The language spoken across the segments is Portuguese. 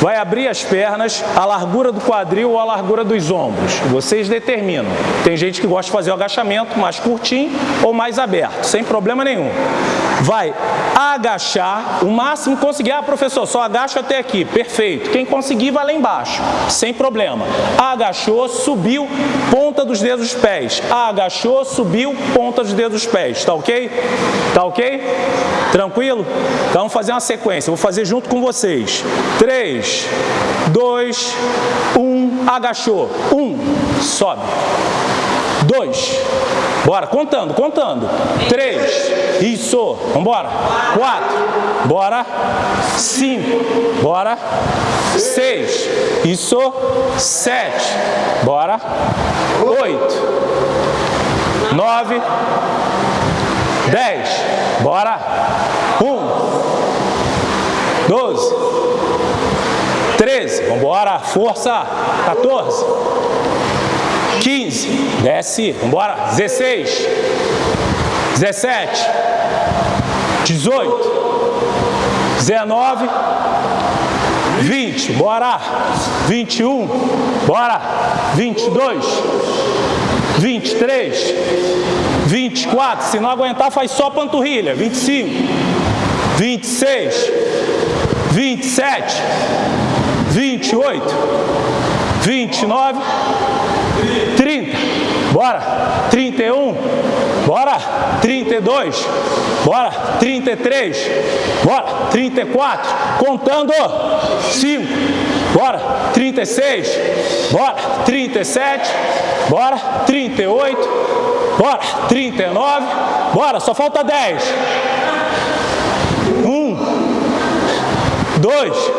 vai abrir as pernas, a largura do quadril ou a largura dos ombros. Vocês determinam. Tem gente que gosta de fazer o agachamento mais curtinho ou mais aberto, sem problema nenhum. Vai agachar, o máximo que conseguir. Ah, professor, só agacho até aqui. Perfeito. Quem conseguir vai lá embaixo, sem problema. Agachou, subiu, ponta dos dedos dos pés. Agachou, subiu, ponta dos dedos dos pés. Tá ok? Tá ok? Tranquilo? Então vamos fazer uma sequência. Vou fazer junto com vocês. 3, 2, 1, agachou. 1, sobe. 2, bora, contando, contando. 3, isso, vambora. 4, bora. 5, bora. 6, isso. 7, bora. 8, 9, 10, bora. 1, 12, 13, vamos embora, força, 14, 15, desce, vamos embora, 16, 17, 18, 19, 20, bora, 21, bora, 22, 23, 24, se não aguentar faz só panturrilha, 25, 26, 27, 28, 29, 30, bora, 31, bora, 32, bora, 33, bora, 34, contando, 5, bora, 36, bora, 37, bora, 38, bora, 39, bora, só falta 10. 1, 2,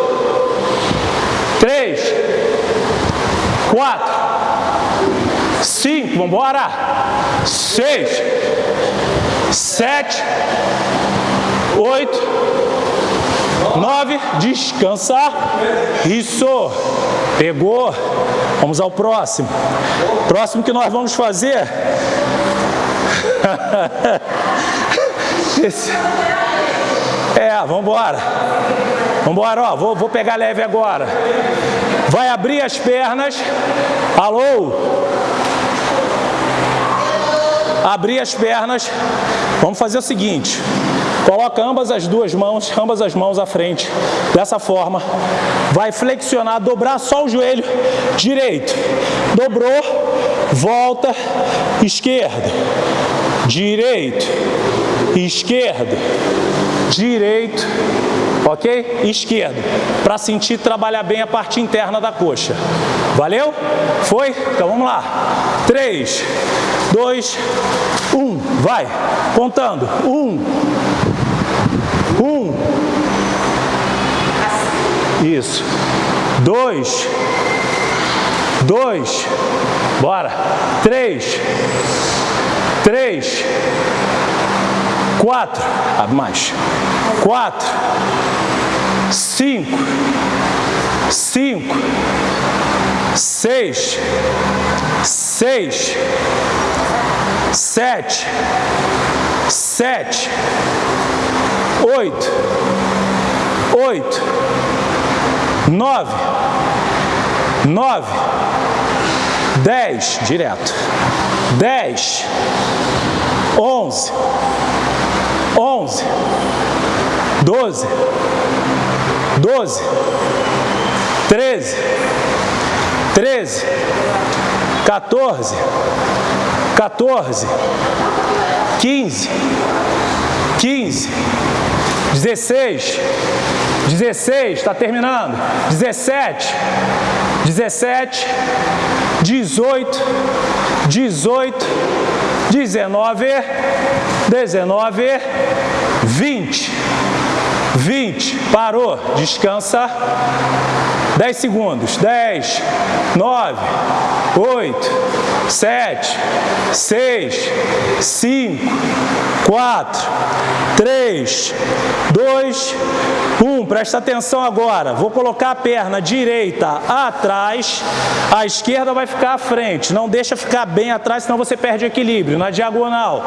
3, 4, 5, vamos embora, 6, 7, 8, 9, descansar, isso, pegou, vamos ao próximo, próximo que nós vamos fazer, Esse... é, vamos embora, vamos embora, ó, vou, vou pegar leve agora, vai abrir as pernas, alô, abrir as pernas, vamos fazer o seguinte, coloca ambas as duas mãos, ambas as mãos à frente, dessa forma, vai flexionar, dobrar só o joelho direito, dobrou, volta, esquerda, direito, esquerda, direito, ok? Esquerdo, para sentir trabalhar bem a parte interna da coxa. Valeu? Foi? Então vamos lá. 3, 2, 1, vai. Contando. 1, 1, isso. 2, 2, bora. 3, 3, 4, abre mais. 4, 5, 5, 6, 6, 7, 7, 8, 8, 9, 9, 10, direto, 10, 11, 11, 12, 12, 13, 13, 14, 14, 15, 15, 16, 16, está terminando, 17, 17, 18, 18, 19, 19, 20, 20, parou, descansa, 10 segundos, 10, 9, 8, 7, 6, 5, 4, 3, 2, 1. Presta atenção agora. Vou colocar a perna direita atrás, a esquerda vai ficar à frente. Não deixa ficar bem atrás, senão você perde equilíbrio. Na diagonal,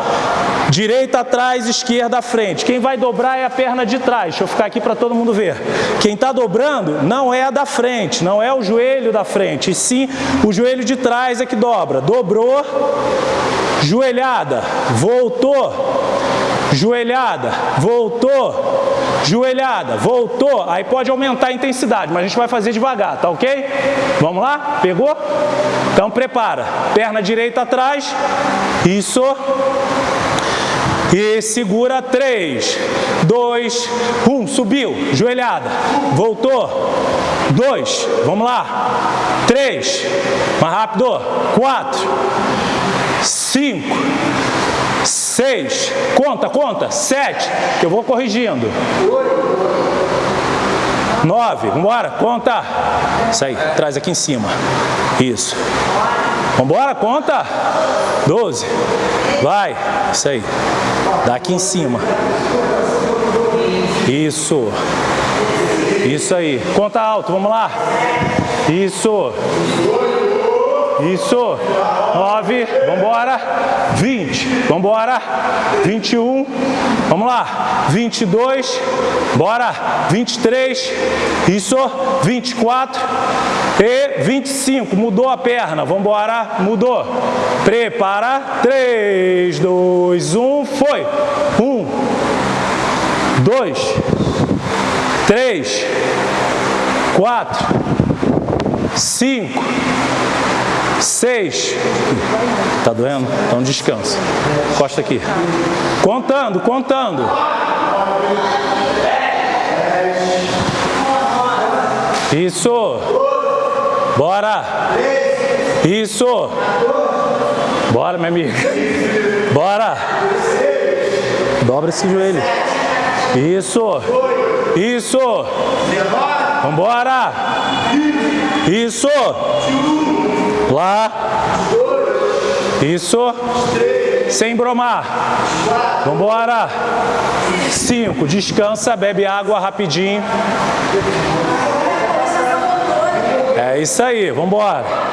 direita atrás, esquerda à frente. Quem vai dobrar é a perna de trás. deixa eu ficar aqui para todo mundo ver. Quem está dobrando não é a da frente, não é o joelho da frente, e sim o joelho de trás é que dobra. Dobrou, joelhada, voltou, joelhada, voltou, joelhada, voltou. Aí pode aumentar a intensidade, mas a gente vai fazer devagar, tá ok? Vamos lá? Pegou? Então prepara. Perna direita atrás. Isso. E segura 3, 2, 1, subiu, joelhada, voltou, 2, vamos lá, 3, mais rápido, 4, 5, 6, conta, conta, 7, eu vou corrigindo, 9, vamos embora, conta, isso aí, traz aqui em cima, isso, vamos embora, conta, 12, vai, isso aí, dá aqui em cima, isso, isso aí, conta alto, vamos lá, isso, isso. 9. Vambora. 20. Vambora. 21. Vamos lá. 22. Bora. 23. Isso. 24. E 25. Mudou a perna. Vambora. Mudou. Prepara. 3, 2, 1. Foi. 1. 2. 3. 4. 5. Seis. Tá doendo? Então descansa. Costa aqui. Contando, contando. Isso. Bora. Isso. Bora, minha amiga. Bora. Dobra esse joelho. Isso. Isso. Vambora. Isso. Lá. Isso. Sem bromar. Vambora. Cinco. Descansa, bebe água rapidinho. É isso aí, vambora.